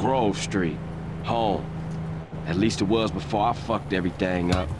Grove Street. Home. At least it was before I fucked everything up.